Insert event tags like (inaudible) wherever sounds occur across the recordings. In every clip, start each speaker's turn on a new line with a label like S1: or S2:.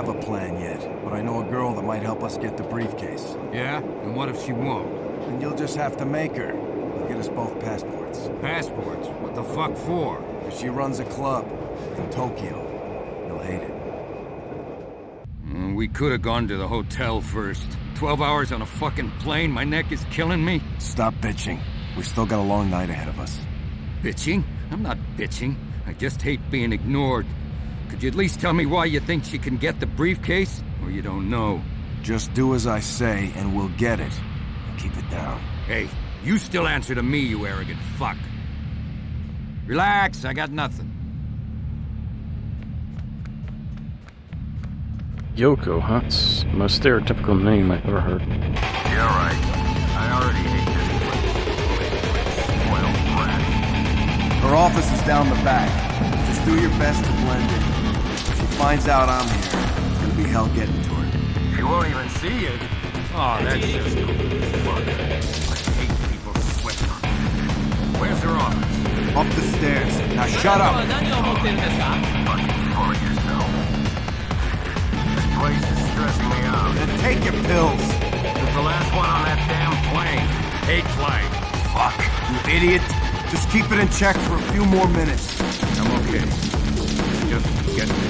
S1: have a plan yet, but I know a girl that might help us get the briefcase.
S2: Yeah? And what if she won't?
S1: Then you'll just have to make her. I'll get us both passports.
S2: Passports? What the fuck for?
S1: If she runs a club in Tokyo, you'll hate it.
S2: Mm, we could have gone to the hotel first. Twelve hours on a fucking plane, my neck is killing me.
S1: Stop bitching. We still got a long night ahead of us.
S2: Bitching? I'm not bitching. I just hate being ignored. Could you at least tell me why you think she can get the briefcase? Or you don't know?
S1: Just do as I say, and we'll get it. Keep it down.
S2: Hey, you still answer to me, you arrogant fuck. Relax, I got nothing.
S3: Yoko, huh? It's the most stereotypical name I've ever heard.
S4: You're right. I already hate this place. Spoiled brat.
S1: Her office is down the back. Just do your best to blend in. If she finds out I'm here, it's gonna be hell getting to her.
S4: She won't even see you.
S2: Oh, that's just cool.
S4: Fuck. I hate people who sweat on me. Where's her office?
S1: Up the stairs. Now shut up!
S4: Fucking full of yourself. This place is stressing me out.
S1: Then take your pills.
S4: It's the last one on that damn plane. Hate flight.
S1: Fuck, you idiot. Just keep it in check for a few more minutes.
S2: I'm okay. Just get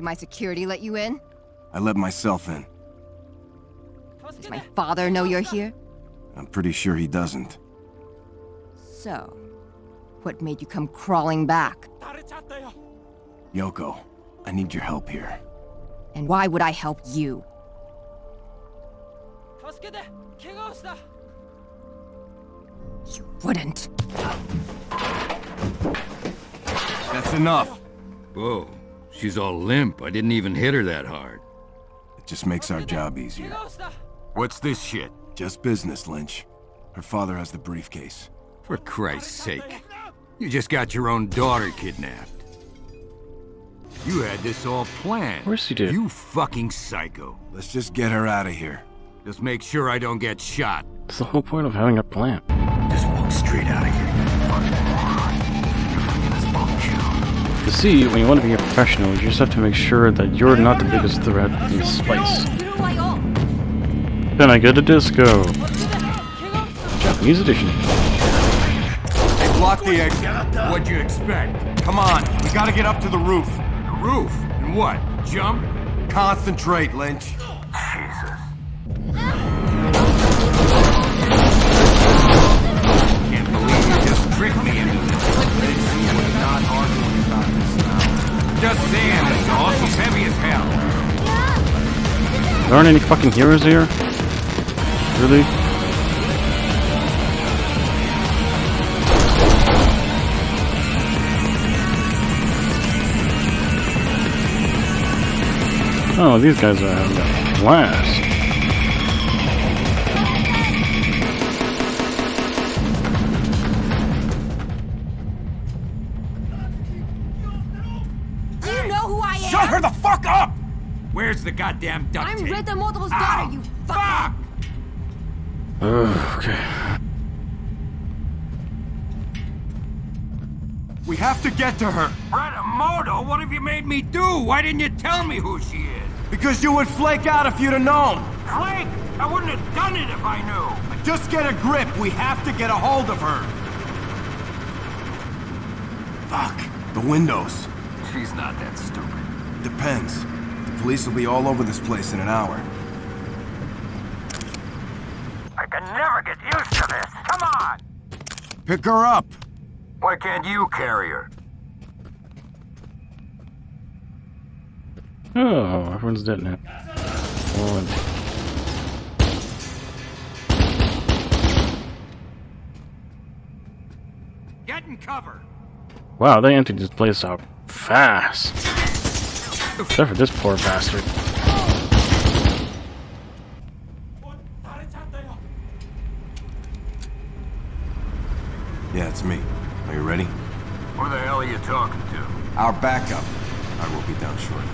S5: Did my security let you in?
S1: I let myself in.
S5: Does my father know you're here?
S1: I'm pretty sure he doesn't.
S5: So, what made you come crawling back?
S1: Yoko, I need your help here.
S5: And why would I help you? You wouldn't.
S1: That's enough.
S2: Whoa, she's all limp. I didn't even hit her that hard.
S1: It just makes our job easier.
S4: What's this shit?
S1: Just business, Lynch. Her father has the briefcase.
S2: For Christ's sake. You just got your own daughter kidnapped. You had this all planned.
S3: Of course you did.
S2: You fucking psycho.
S1: Let's just get her out of here.
S2: Just make sure I don't get shot.
S3: It's the whole point of having a plan.
S2: Just walk straight out of here.
S3: You see, when you want to be a professional, you just have to make sure that you're not the biggest threat in the spice. Then I go to disco. Japanese edition.
S1: They blocked the exit.
S2: What'd you expect?
S1: Come on, we gotta get up to the roof.
S2: The roof? And what? Jump?
S1: Concentrate, Lynch. Jesus.
S2: Can't believe you just tricked me Just this all she's heavy as hell.
S3: There aren't any fucking heroes here? Really? Oh, these guys are having a blast.
S2: The goddamn duct
S5: I'm
S2: tape?
S5: Retomoto's
S2: Ow!
S5: daughter, you fuck!
S2: Fuck!
S3: Okay.
S1: We have to get to her.
S2: Moto, what have you made me do? Why didn't you tell me who she is?
S1: Because you would flake out if you'd have known.
S2: Flake! I wouldn't have done it if I knew.
S1: Just get a grip. We have to get a hold of her. Fuck. The windows.
S4: She's not that stupid.
S1: Depends. The police will be all over this place in an hour.
S4: I can never get used to this. Come on!
S1: Pick her up.
S4: Why can't you carry her?
S3: Oh, everyone's dead now. One.
S2: Get in cover.
S3: Wow, they emptied this place out fast. Except for this poor bastard.
S1: Yeah, it's me. Are you ready?
S4: Who the hell are you talking to?
S1: Our backup. I will be down shortly.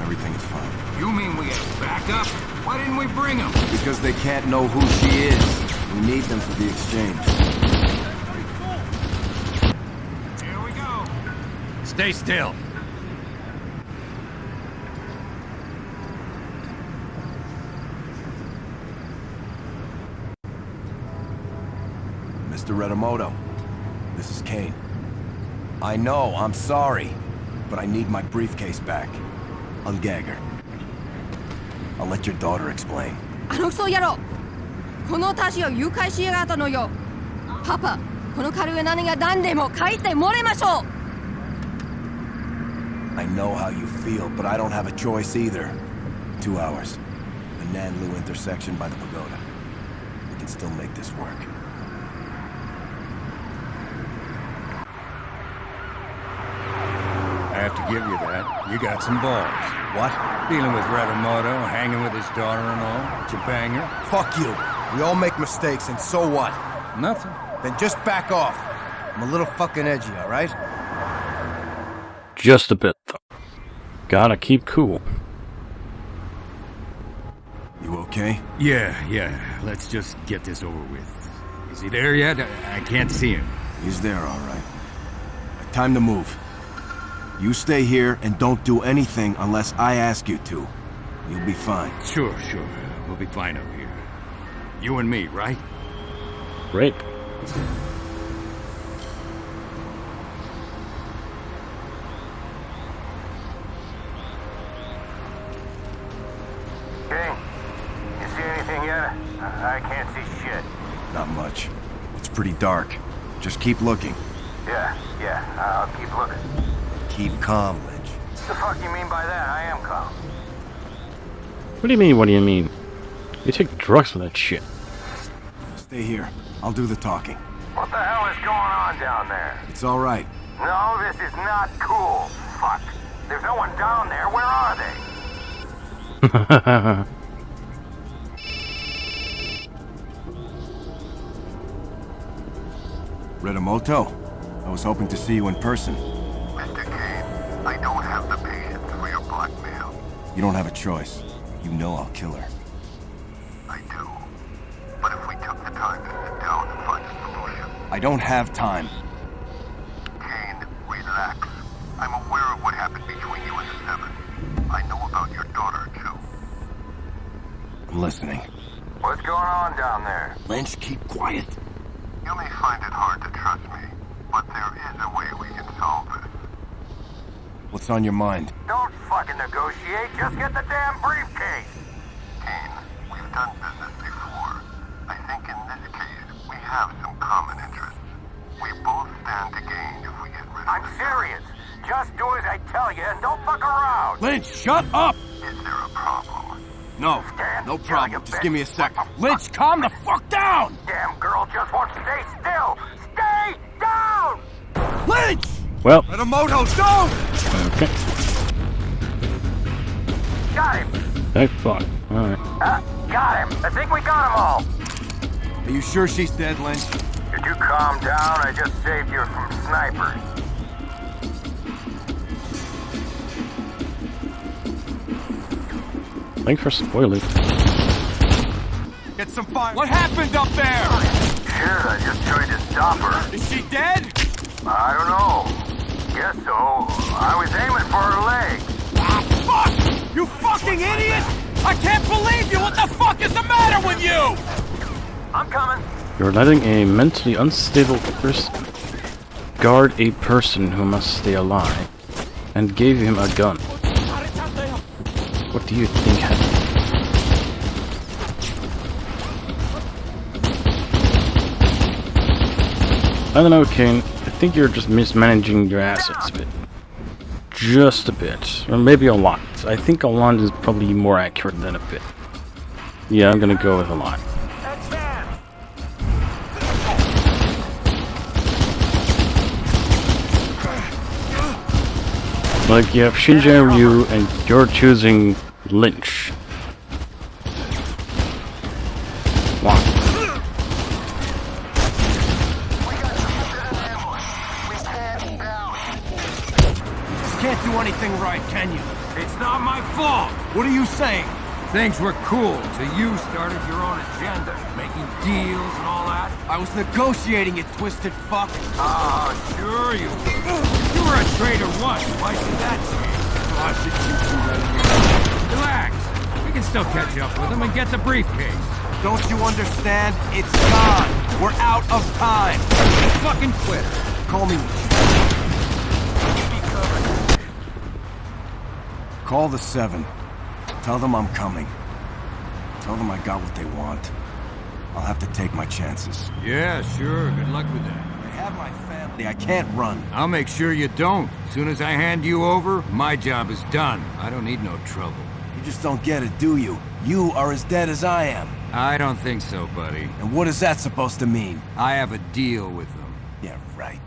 S1: Everything is fine.
S2: You mean we have backup? Why didn't we bring them?
S1: Because they can't know who she is. We need them for the exchange.
S2: Here we go. Stay still.
S1: Mr. Retomoto. This is Kane. I know, I'm sorry, but I need my briefcase back. I'll her. I'll let your daughter explain.
S5: あのクソ野郎この私を誘拐しやがったのよパパこの軽い何が何でも返してもらいましょう
S1: I know how you feel, but I don't have a choice either. Two hours. The Nanlu intersection by the pagoda. We can still make this work.
S2: Have to give you that. You got some balls.
S1: What?
S2: Dealing with Retomoto, hanging with his daughter and all. Did you bang her?
S1: Fuck you. We all make mistakes, and so what?
S2: Nothing.
S1: Then just back off. I'm a little fucking edgy, alright?
S3: Just a bit, though. Gotta keep cool.
S1: You okay?
S2: Yeah, yeah. Let's just get this over with. Is he there yet? I I can't see him.
S1: He's there, alright. Time to move. You stay here and don't do anything unless I ask you to. You'll be fine.
S2: Sure, sure. We'll be fine over here. You and me, right?
S3: Great.
S4: King, you see anything yet? I I can't see shit.
S1: Not much. It's pretty dark. Just keep looking.
S4: Yeah, yeah, I'll keep looking.
S1: Keep calm, Lynch.
S4: What The fuck you mean by that? I am calm.
S3: What do you mean, what do you mean? You take drugs for that shit.
S1: Stay here. I'll do the talking.
S4: What the hell is going on down there?
S1: It's alright.
S4: No, this is not cool. Fuck. There's no one down there. Where are they? (laughs)
S1: Retomoto, I was hoping to see you in person. You don't have a choice. You know I'll kill her.
S4: I do. But if we took the time to sit down and find a solution,
S1: I don't have time.
S4: Kane, relax. I'm aware of what happened between you and the Seven. I know about your daughter, too.
S1: I'm listening.
S4: What's going on down there?
S1: Lynch, keep quiet.
S4: You may find it hard to trust me, but there is a way we can solve this.
S1: What's on your mind?
S4: Don't fucking negotiate, just get the damn briefcase! Kane, we've done business before. I think in this case, we have some common interests. We both stand to gain if we get rid of I'm serious! Just do as I tell you and don't fuck around!
S1: Lynch, shut up!
S4: Is there a problem?
S1: No,
S4: Stand
S1: no problem. Just
S4: bitch.
S1: give me a sec. Lynch, calm the fuck down!
S4: Damn girl just won't stay still! Stay down!
S1: Lynch!
S3: Well,
S1: Retomoto, don't!
S3: Okay.
S4: Got him!
S3: Thank fuck. Alright.
S4: Uh, got him! I think we got them all!
S1: Are you sure she's dead, Lynch?
S4: Could you calm down? I just saved you from snipers.
S3: Thanks for spoiling.
S1: Get some fire. What happened up there?
S4: Shit, I just tried to stop her.
S1: Is she dead?
S4: I don't know. Guess so. I was aiming for her leg.
S1: Fuck! You fucking idiot! I can't believe you! What the fuck is the matter with you?
S4: I'm coming.
S3: You're letting a mentally unstable person guard a person who must stay alive and gave him a gun. What do you think happened? I don't know, Kane. I think you're just mismanaging your assets a bit. Just a bit. Or maybe a lot. I think a lot is probably more accurate than a bit. Yeah, I'm gonna go with a lot. Like, you have Shinji and Ryu, and you're choosing Lynch.
S2: Things were cool till you started your own agenda, making deals and all that.
S1: I was negotiating it, twisted fuck.
S2: Ah, sure you were. You were a traitor once. Why should that change?
S1: I should you right here.
S2: Relax. We can still catch up with him and get the briefcase.
S1: Don't you understand? It's gone. We're out of time.
S2: Fucking quitter.
S1: Call me. Call the Seven. Tell them I'm coming. Tell them I got what they want. I'll have to take my chances.
S2: Yeah, sure. Good luck with that.
S1: I have my family. I can't run.
S2: I'll make sure you don't. As soon as I hand you over, my job is done. I don't need no trouble.
S1: You just don't get it, do you? You are as dead as I am.
S2: I don't think so, buddy.
S1: And what is that supposed to mean?
S2: I have a deal with them.
S1: Yeah, right.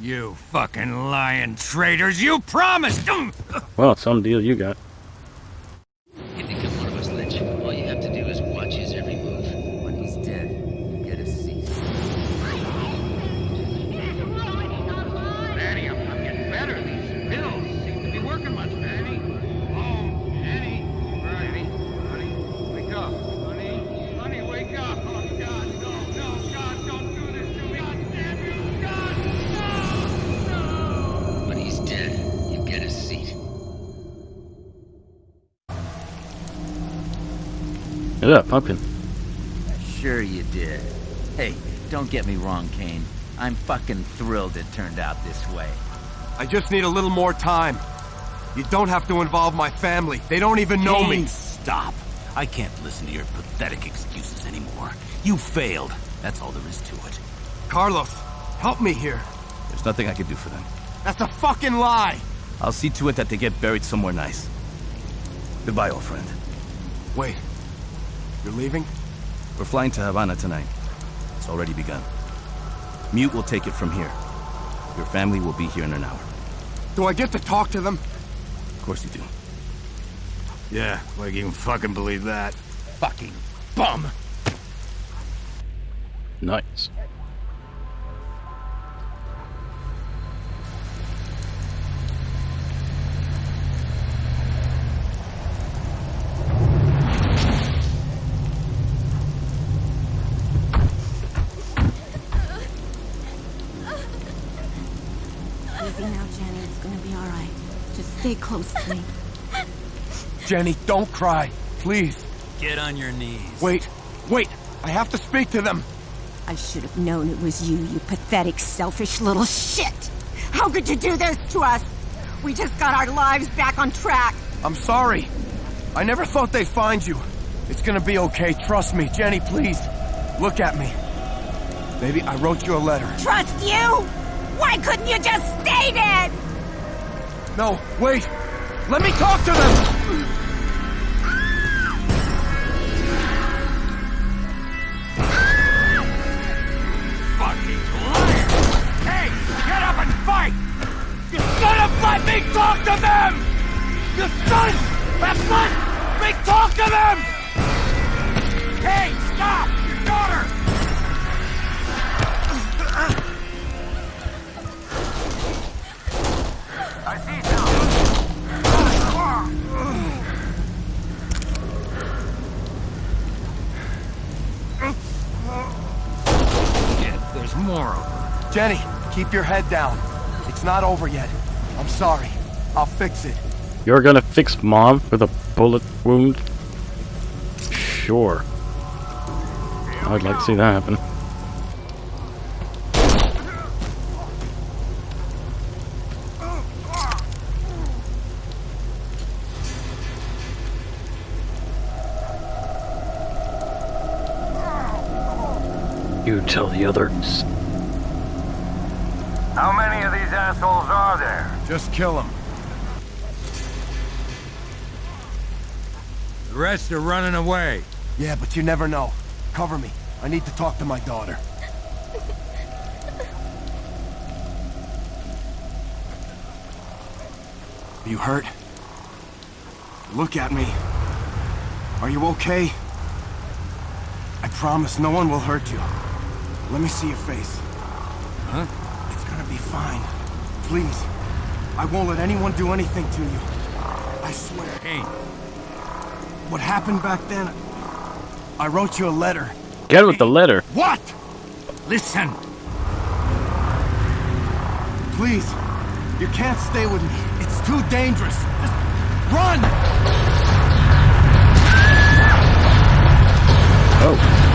S2: You fucking lying traitors! You promised!
S3: them! Well, some deal you got. Look at that pumpkin.
S6: Sure you did. Hey, don't get me wrong, Kane. I'm fucking thrilled it turned out this way.
S1: I just need a little more time. You don't have to involve my family. They don't even know me.
S7: Stop. I can't listen to your pathetic excuses anymore. You failed. That's all there is to it.
S1: Carlos, help me here.
S7: There's nothing I can do for them.
S1: That's a fucking lie.
S7: I'll see to it that they get buried somewhere nice. Goodbye, old friend.
S1: Wait. You're leaving?
S7: We're flying to Havana tonight. It's already begun. Mute will take it from here. Your family will be here in an hour.
S1: Do I get to talk to them?
S7: Of course you do.
S2: Yeah, like you can fucking believe that.
S6: Fucking bum!
S3: Nice.
S8: Me.
S1: Jenny, don't cry. Please.
S7: Get on your knees.
S1: Wait. Wait. I have to speak to them.
S8: I should have known it was you, you pathetic, selfish little shit! How could you do this to us? We just got our lives back on track.
S1: I'm sorry. I never thought they'd find you. It's gonna be okay. Trust me. Jenny, please. Look at me. Maybe I wrote you a letter.
S8: Trust you? Why couldn't you just stay dead?
S1: No, wait. Let me talk to them.
S2: Shit, there's more of them.
S1: Jenny, keep your head down. It's not over yet. I'm sorry. I'll fix it.
S3: You're gonna fix mom with a bullet wound? Sure. I'd like to see that happen. You tell the others.
S9: How many of these assholes are there?
S1: Just kill them.
S2: The rest are running away.
S1: Yeah, but you never know. Cover me. I need to talk to my daughter. Are you hurt? Look at me. Are you okay? I promise no one will hurt you. Let me see your face.
S2: Huh?
S1: It's gonna be fine. Please. I won't let anyone do anything to you. I swear.
S2: Kane,
S1: What happened back then, I wrote you a letter.
S3: Get with the letter.
S2: what? Listen.
S1: Please. You can't stay with me. It's too dangerous. Just run!
S3: Oh.